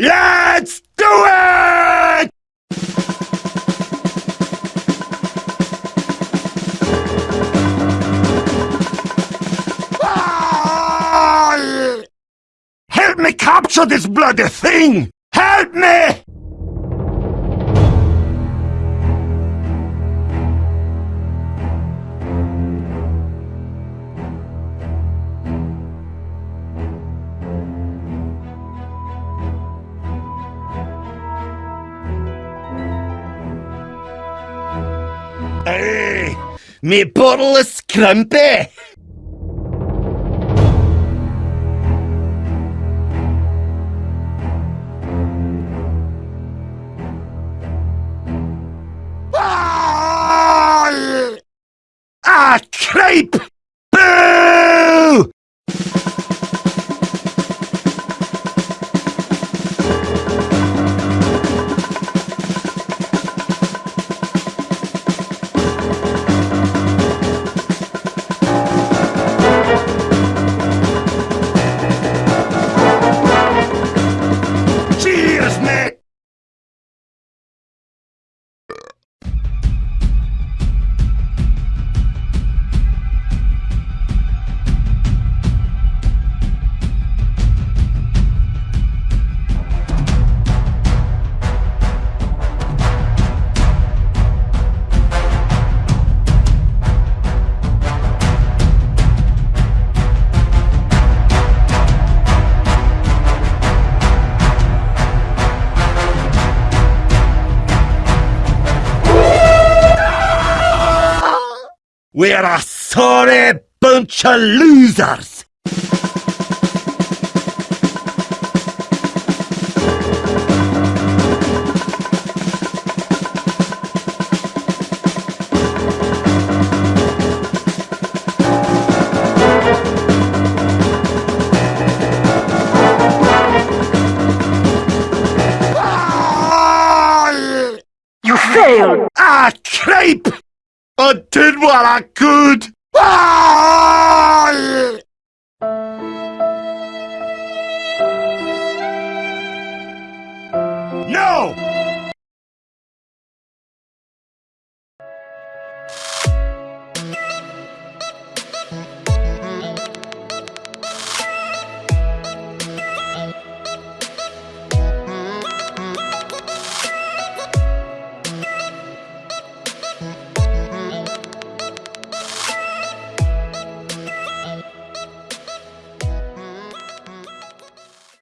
Let's do it! Help me capture this bloody thing! Help me! Hey, me bottle is scrumpy! Ah, ah We're a sorry bunch of losers! You failed! Ah, creep! I did what I could!